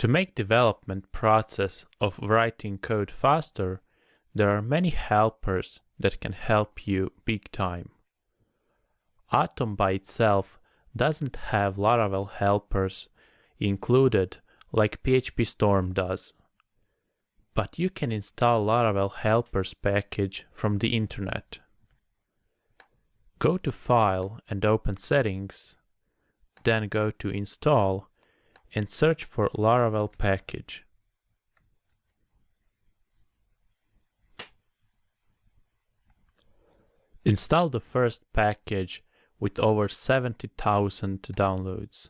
To make development process of writing code faster, there are many helpers that can help you big time. Atom by itself doesn't have Laravel helpers included like PHP Storm does. But you can install Laravel helpers package from the internet. Go to File and open Settings, then go to Install and search for Laravel package. Install the first package with over 70,000 downloads.